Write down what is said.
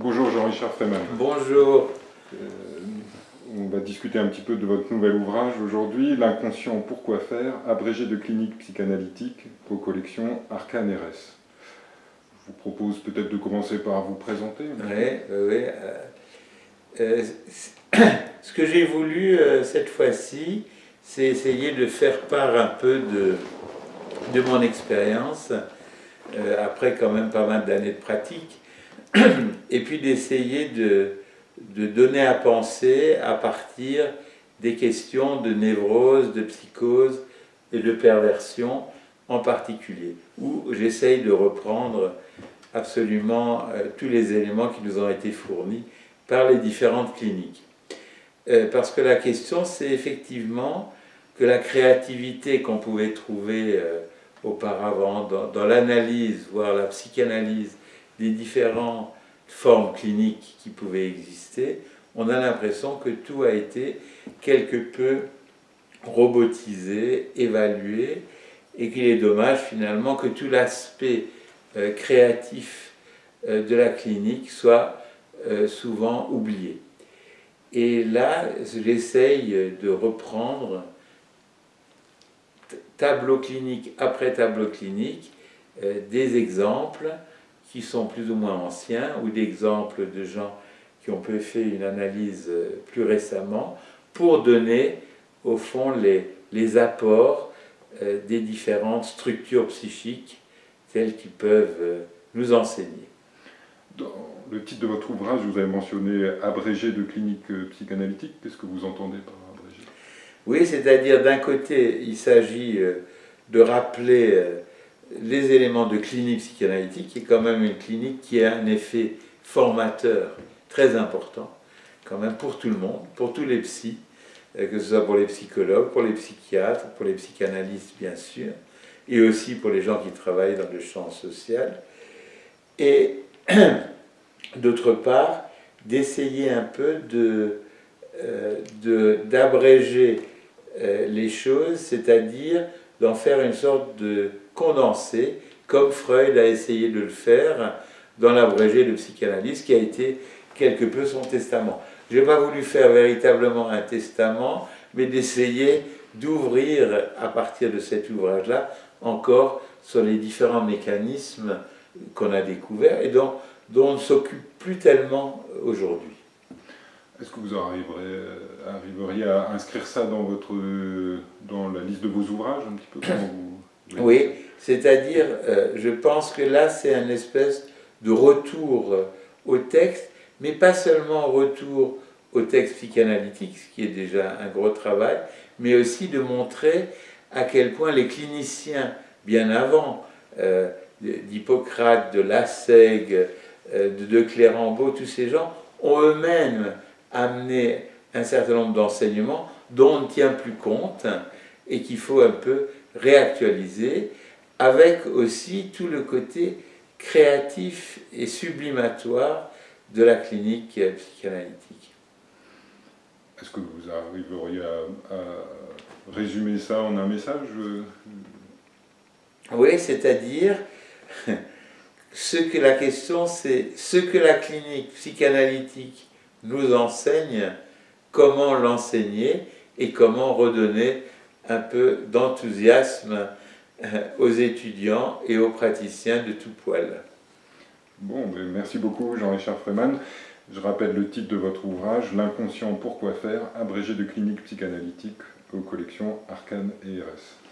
Bonjour Jean-Richard Freeman. Bonjour. Euh, on va discuter un petit peu de votre nouvel ouvrage aujourd'hui, L'inconscient, pourquoi faire Abrégé de clinique psychanalytique aux collections Arcane RS. Je vous propose peut-être de commencer par vous présenter. Oui, oui. Euh, euh, ce que j'ai voulu cette fois-ci, c'est essayer de faire part un peu de, de mon expérience, après quand même pas mal d'années de pratique, et puis d'essayer de, de, donner à penser à partir des questions de névrose, de psychose et de perversion en particulier, où j'essaye de reprendre absolument euh, tous les éléments qui nous ont été fournis par les différentes cliniques. Euh, parce que la question, c'est effectivement que la créativité qu'on pouvait trouver euh, auparavant dans, dans l'analyse, voire la psychanalyse, des différentes formes cliniques qui pouvaient exister, on a l'impression que tout a été quelque peu robotisé, évalué, et qu'il est dommage finalement que tout l'aspect euh, créatif euh, de la clinique soit euh, souvent oublié. Et là, j'essaye de reprendre tableau clinique après tableau clinique des exemples qui sont plus ou moins anciens, ou d'exemples de gens qui ont pu faire une analyse euh, plus récemment, pour donner au fond les, les apports euh, des différentes structures psychiques telles qu'ils peuvent euh, nous enseigner. Dans le titre de votre ouvrage, vous avez mentionné abrégé de clinique psychanalytique. Qu'est-ce que vous entendez par abrégé? Oui, c'est-à-dire d'un côté, il s'agit de rappeler les éléments de clinique psychanalytique, qui est quand même une clinique qui a un effet formateur très important, quand même pour tout le monde, pour tous les psys, euh, que ce soit pour les psychologues, pour les psychiatres, pour les psychanalystes bien sûr, et aussi pour les gens qui travaillent dans le champ social. Et d'autre part, d'essayer un peu euh, d'abréger euh, les choses, c'est-à-dire d'en faire une sorte de condensé, comme Freud a essayé de le faire dans l'abrégé de psychanalyse, qui a été quelque peu son testament. Je n'ai pas voulu faire véritablement un testament, mais d'essayer d'ouvrir à partir de cet ouvrage-là encore sur les différents mécanismes qu'on a découverts et dont, dont on ne s'occupe plus tellement aujourd'hui. Est-ce que vous arriverez, arriveriez à inscrire ça dans, votre, dans la liste de vos ouvrages un petit peu Oui, c'est-à-dire, euh, je pense que là, c'est un espèce de retour au texte, mais pas seulement retour au texte psychanalytique, ce qui est déjà un gros travail, mais aussi de montrer à quel point les cliniciens, bien avant, euh, d'Hippocrate, de Lassègue, euh, de, de Clérambault, tous ces gens, ont eux-mêmes amené un certain nombre d'enseignements dont on ne tient plus compte et qu'il faut un peu réactualiser avec aussi tout le côté créatif et sublimatoire de la clinique psychanalytique. Est-ce que vous arriveriez à, résumer ça en un message Oui, c'est-à-dire, ce que la question c'est ce que la clinique psychanalytique nous enseigne, comment l'enseigner et comment redonner un peu d'enthousiasme euh, aux étudiants et aux praticiens de tout poil. Bon, merci beaucoup Jean-Richard Freeman. Je rappelle le titre de votre ouvrage, L'inconscient, pourquoi faire, abrégé de clinique psychanalytique aux collections Arcane et RS.